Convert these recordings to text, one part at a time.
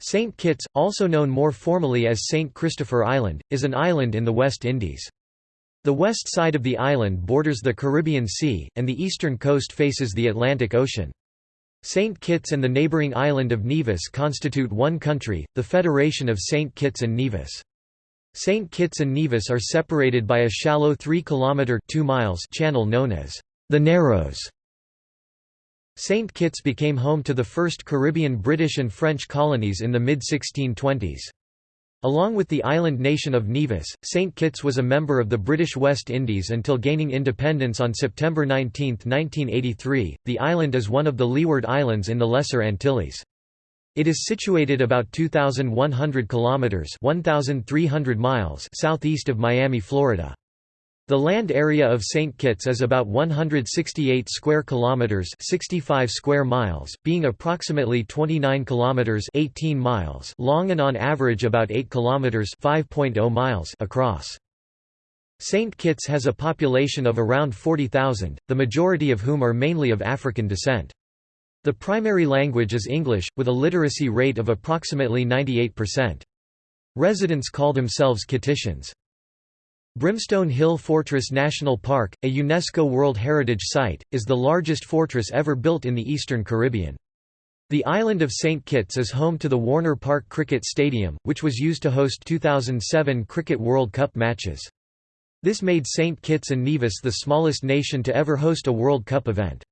St. Kitts, also known more formally as St. Christopher Island, is an island in the West Indies. The west side of the island borders the Caribbean Sea, and the eastern coast faces the Atlantic Ocean. St. Kitts and the neighbouring island of Nevis constitute one country, the Federation of St. Kitts and Nevis. St. Kitts and Nevis are separated by a shallow 3 km 2 miles channel known as the Narrows. St. Kitts became home to the first Caribbean British and French colonies in the mid-1620s. Along with the island nation of Nevis, St. Kitts was a member of the British West Indies until gaining independence on September 19, 1983. The island is one of the Leeward Islands in the Lesser Antilles. It is situated about 2,100 kilometers (1,300 miles) southeast of Miami, Florida. The land area of St. Kitts is about 168 square kilometers, 65 square miles, being approximately 29 kilometers, 18 miles long and on average about 8 kilometers, 5.0 miles across. St. Kitts has a population of around 40,000, the majority of whom are mainly of African descent. The primary language is English, with a literacy rate of approximately 98%. Residents call themselves Kittitians. Brimstone Hill Fortress National Park, a UNESCO World Heritage Site, is the largest fortress ever built in the eastern Caribbean. The island of St. Kitts is home to the Warner Park Cricket Stadium, which was used to host 2007 Cricket World Cup matches. This made St. Kitts and Nevis the smallest nation to ever host a World Cup event.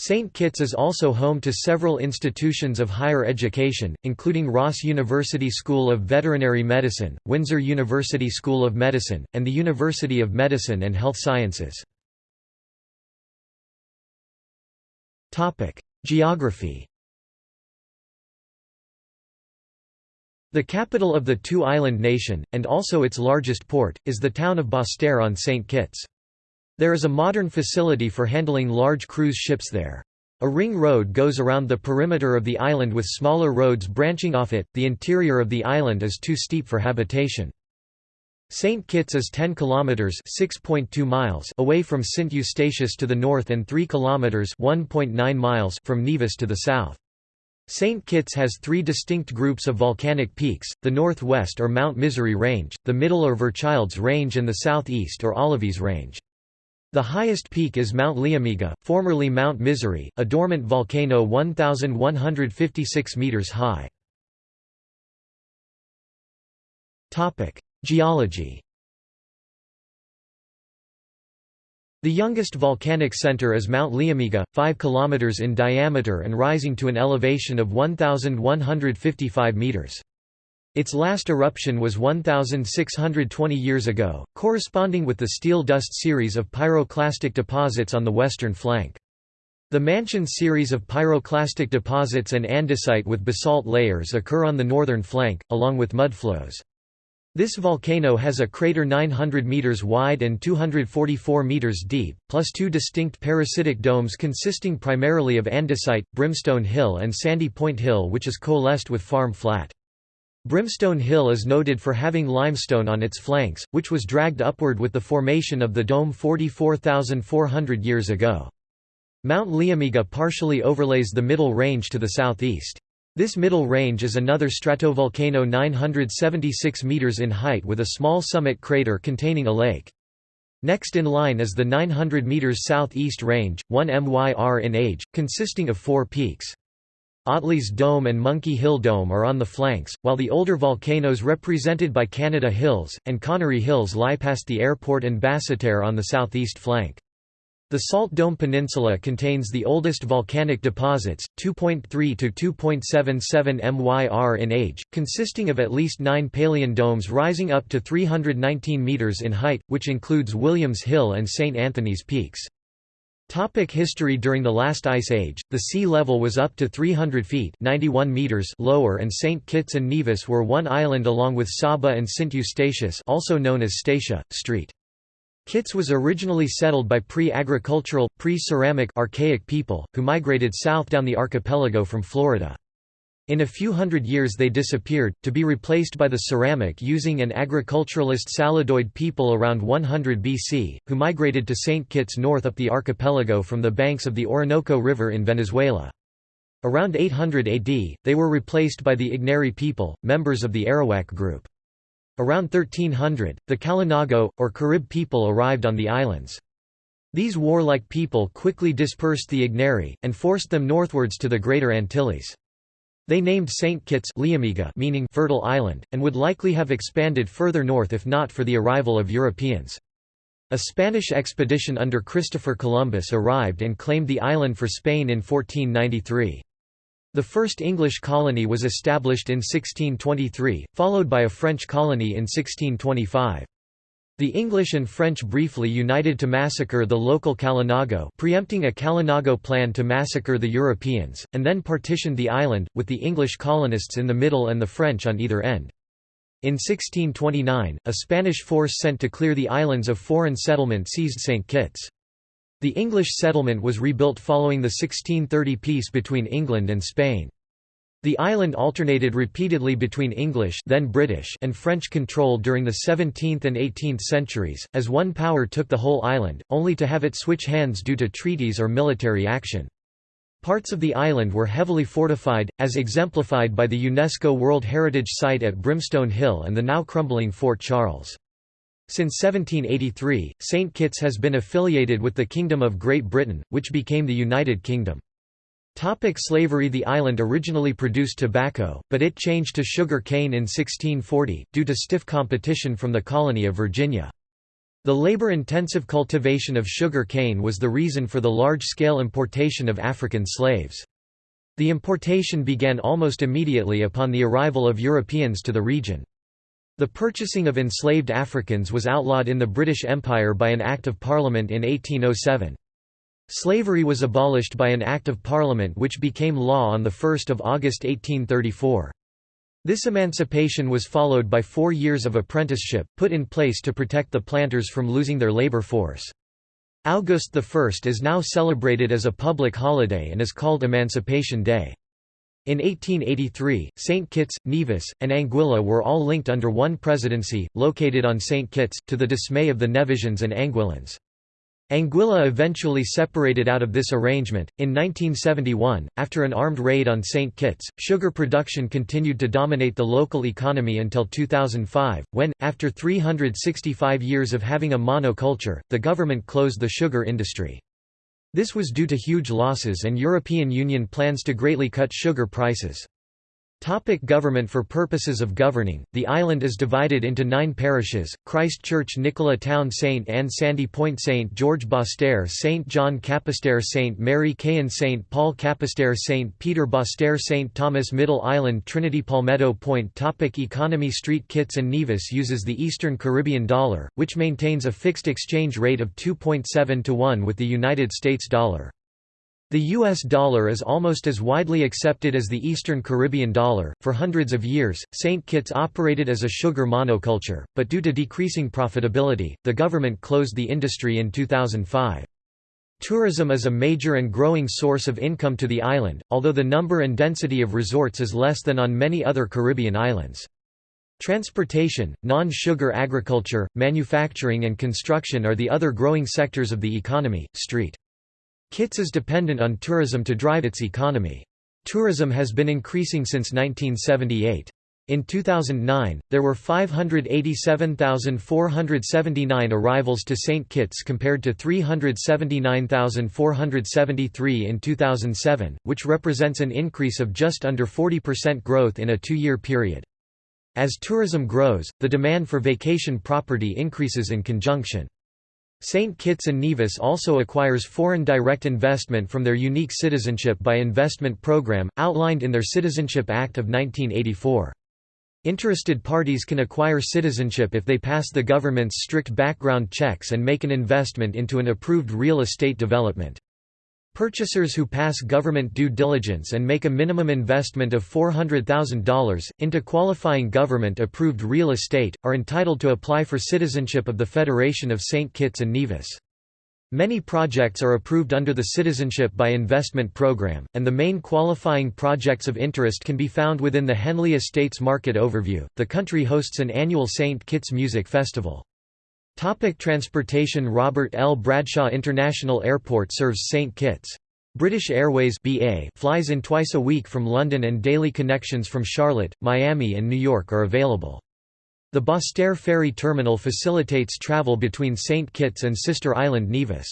St. Kitts is also home to several institutions of higher education, including Ross University School of Veterinary Medicine, Windsor University School of Medicine, and the University of Medicine and Health Sciences. Geography The capital of the two-island nation, and also its largest port, is the town of Basseterre on St. Kitts. There is a modern facility for handling large cruise ships there. A ring road goes around the perimeter of the island with smaller roads branching off it. The interior of the island is too steep for habitation. St. Kitts is 10 kilometers (6.2 miles) away from St. Eustatius to the north and 3 kilometers (1.9 miles) from Nevis to the south. St. Kitts has three distinct groups of volcanic peaks, the northwest or Mount Misery Range, the middle or Verchilds Range and the southeast or Olivees Range. The highest peak is Mount Liamiga, formerly Mount Misery, a dormant volcano 1,156 metres high. Geology The youngest volcanic center is Mount Liamiga, 5 km in diameter and rising to an elevation of 1,155 meters. Its last eruption was 1,620 years ago, corresponding with the steel dust series of pyroclastic deposits on the western flank. The Mansion series of pyroclastic deposits and andesite with basalt layers occur on the northern flank, along with mudflows. This volcano has a crater 900 meters wide and 244 meters deep, plus two distinct parasitic domes consisting primarily of andesite, Brimstone Hill and Sandy Point Hill which is coalesced with Farm Flat. Brimstone Hill is noted for having limestone on its flanks, which was dragged upward with the formation of the dome 44,400 years ago. Mount Liamiga partially overlays the middle range to the southeast. This middle range is another stratovolcano 976 meters in height with a small summit crater containing a lake. Next in line is the 900 meters southeast range, 1 myr in age, consisting of four peaks. Ottley's Dome and Monkey Hill Dome are on the flanks, while the older volcanoes represented by Canada Hills, and Conaree Hills lie past the airport and Basseterre on the southeast flank. The Salt Dome Peninsula contains the oldest volcanic deposits, 2.3 to 2.77 myr in age, consisting of at least nine Pelean domes rising up to 319 metres in height, which includes Williams Hill and St. Anthony's Peaks. Topic history During the last ice age, the sea level was up to 300 feet 91 meters lower and St. Kitts and Nevis were one island along with Saba and St. Eustatius also known as Statia, Street. Kitts was originally settled by pre-agricultural, pre-ceramic archaic people, who migrated south down the archipelago from Florida. In a few hundred years they disappeared, to be replaced by the ceramic-using and agriculturalist Saladoid people around 100 BC, who migrated to St. Kitts north up the archipelago from the banks of the Orinoco River in Venezuela. Around 800 AD, they were replaced by the Igneri people, members of the Arawak group. Around 1300, the Kalinago, or Carib people arrived on the islands. These warlike people quickly dispersed the Igneri, and forced them northwards to the Greater Antilles. They named St. Kitts meaning fertile island, and would likely have expanded further north if not for the arrival of Europeans. A Spanish expedition under Christopher Columbus arrived and claimed the island for Spain in 1493. The first English colony was established in 1623, followed by a French colony in 1625. The English and French briefly united to massacre the local Kalinago preempting a Kalinago plan to massacre the Europeans, and then partitioned the island, with the English colonists in the middle and the French on either end. In 1629, a Spanish force sent to clear the islands of foreign settlement seized St. Kitts. The English settlement was rebuilt following the 1630 peace between England and Spain. The island alternated repeatedly between English then British and French control during the 17th and 18th centuries, as one power took the whole island, only to have it switch hands due to treaties or military action. Parts of the island were heavily fortified, as exemplified by the UNESCO World Heritage Site at Brimstone Hill and the now crumbling Fort Charles. Since 1783, St. Kitts has been affiliated with the Kingdom of Great Britain, which became the United Kingdom. Topic slavery The island originally produced tobacco, but it changed to sugar cane in 1640, due to stiff competition from the colony of Virginia. The labor-intensive cultivation of sugar cane was the reason for the large-scale importation of African slaves. The importation began almost immediately upon the arrival of Europeans to the region. The purchasing of enslaved Africans was outlawed in the British Empire by an Act of Parliament in 1807. Slavery was abolished by an Act of Parliament which became law on 1 August 1834. This emancipation was followed by four years of apprenticeship, put in place to protect the planters from losing their labor force. August 1 is now celebrated as a public holiday and is called Emancipation Day. In 1883, St. Kitts, Nevis, and Anguilla were all linked under one presidency, located on St. Kitts, to the dismay of the Nevisians and Anguillans. Anguilla eventually separated out of this arrangement. In 1971, after an armed raid on St. Kitts, sugar production continued to dominate the local economy until 2005, when, after 365 years of having a monoculture, the government closed the sugar industry. This was due to huge losses and European Union plans to greatly cut sugar prices. Topic government For purposes of governing, the island is divided into nine parishes, Christchurch Nicola Town St Anne Sandy Point St George Basseterre St John Capesterre St Mary Cayon St Paul Capesterre St Peter Basseterre St Thomas Middle Island Trinity Palmetto Point Topic Economy Street Kitts and Nevis uses the Eastern Caribbean dollar, which maintains a fixed exchange rate of 2.7 to 1 with the United States dollar. The US dollar is almost as widely accepted as the Eastern Caribbean dollar. For hundreds of years, St. Kitts operated as a sugar monoculture, but due to decreasing profitability, the government closed the industry in 2005. Tourism is a major and growing source of income to the island, although the number and density of resorts is less than on many other Caribbean islands. Transportation, non-sugar agriculture, manufacturing and construction are the other growing sectors of the economy. Street Kitts is dependent on tourism to drive its economy. Tourism has been increasing since 1978. In 2009, there were 587,479 arrivals to St. Kitts compared to 379,473 in 2007, which represents an increase of just under 40% growth in a two-year period. As tourism grows, the demand for vacation property increases in conjunction. St. Kitts and Nevis also acquires foreign direct investment from their unique citizenship by investment program, outlined in their Citizenship Act of 1984. Interested parties can acquire citizenship if they pass the government's strict background checks and make an investment into an approved real estate development. Purchasers who pass government due diligence and make a minimum investment of $400,000, into qualifying government-approved real estate, are entitled to apply for citizenship of the Federation of St. Kitts and Nevis. Many projects are approved under the Citizenship by Investment program, and the main qualifying projects of interest can be found within the Henley Estates Market Overview. The country hosts an annual St. Kitts Music Festival. Topic transportation Robert L. Bradshaw International Airport serves St. Kitts. British Airways BA flies in twice a week from London and daily connections from Charlotte, Miami and New York are available. The Basseterre ferry terminal facilitates travel between St. Kitts and sister island Nevis.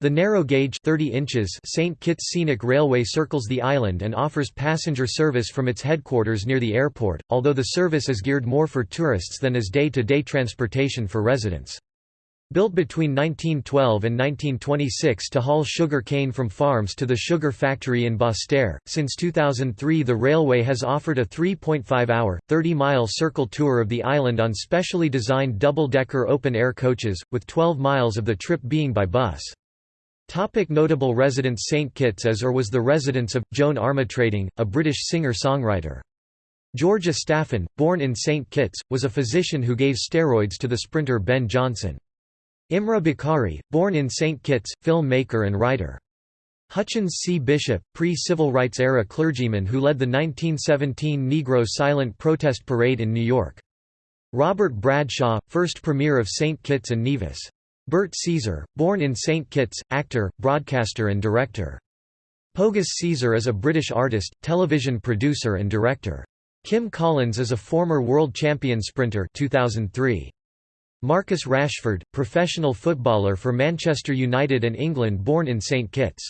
The narrow-gauge 30 inches St. Kitts Scenic Railway circles the island and offers passenger service from its headquarters near the airport, although the service is geared more for tourists than as day-to-day -day transportation for residents. Built between 1912 and 1926 to haul sugar cane from farms to the sugar factory in Basseterre, since 2003 the railway has offered a 3.5-hour, 30-mile circle tour of the island on specially designed double-decker open-air coaches, with 12 miles of the trip being by bus. Topic notable residents St Kitts as or was the residence of, Joan Armatrading, a British singer-songwriter. George Astaphan, born in St Kitts, was a physician who gave steroids to the sprinter Ben Johnson. Imruh Bakari, born in St. Kitts, filmmaker and writer. Hutchins C. Bishop, pre-civil rights era clergyman who led the 1917 Negro Silent Protest Parade in New York. Robert Bradshaw, first premier of St. Kitts and Nevis. Bert Caesar, born in St. Kitts, actor, broadcaster and director. Pogus Caesar is a British artist, television producer and director. Kim Collins is a former world champion sprinter 2003. Marcus Rashford, professional footballer for Manchester United and England born in St Kitts.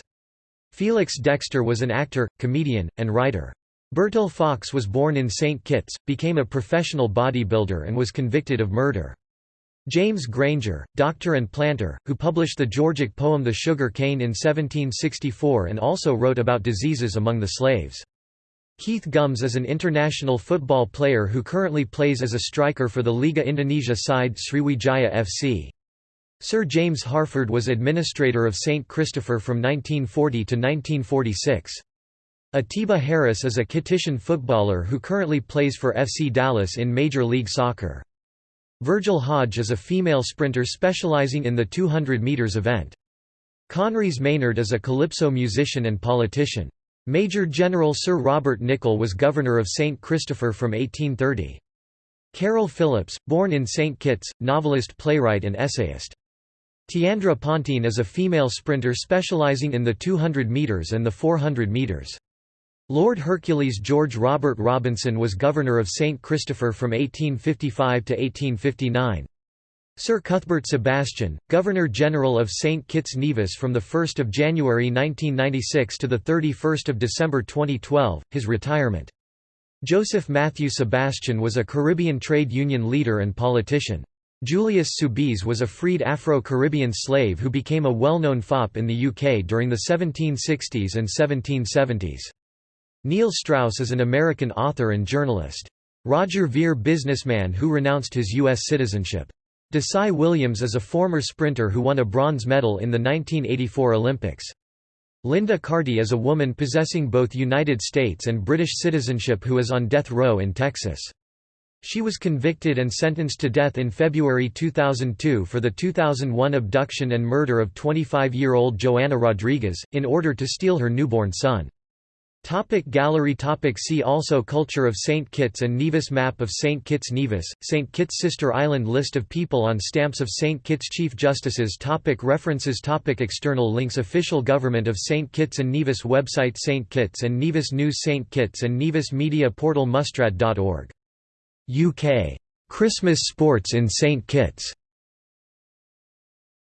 Felix Dexter was an actor, comedian, and writer. Bertil Fox was born in St Kitts, became a professional bodybuilder and was convicted of murder. James Grainger, doctor and planter, who published the Georgic poem The Sugar Cane in 1764 and also wrote about diseases among the slaves. Keith Gumbs is an international football player who currently plays as a striker for the Liga Indonesia side Sriwijaya FC. Sir James Harford was administrator of St. Christopher from 1940 to 1946. Atiba Harris is a Kittitian footballer who currently plays for FC Dallas in Major League Soccer. Virgil Hodge is a female sprinter specializing in the 200 metres event. Conrys Maynard is a calypso musician and politician. Major General Sir Robert Nicoll was governor of St. Christopher from 1830. Caryl Phillips, born in St. Kitts, novelist playwright and essayist. Tiandra Ponteen is a female sprinter specialising in the 200 metres and the 400 metres. Lord Hercules George Robert Robinson was governor of St. Christopher from 1855 to 1859. Sir Cuthbert Sebastian, Governor-General of St. Kitts Nevis from 1 January 1996 to 31 December 2012, his retirement. Joseph Matthew Sebastian was a Caribbean trade union leader and politician. Julius Soubise was a freed Afro-Caribbean slave who became a well-known fop in the UK during the 1760s and 1770s. Neil Strauss is an American author and journalist. Roger Ver businessman who renounced his U.S. citizenship. Desai Williams is a former sprinter who won a bronze medal in the 1984 Olympics. Linda Carty is a woman possessing both United States and British citizenship who is on death row in Texas. She was convicted and sentenced to death in February 2002 for the 2001 abduction and murder of 25-year-old Joanna Rodriguez, in order to steal her newborn son. Topic gallery topic See also Culture of St. Kitts and Nevis Map of St. Kitts Nevis, St. Kitts Sister Island List of people on stamps of St. Kitts Chief Justices topic References topic External links Official Government of St. Kitts and Nevis Website St. Kitts and Nevis News St. Kitts and Nevis Media Portal Mustrad.org. UK. Christmas Sports in St. Kitts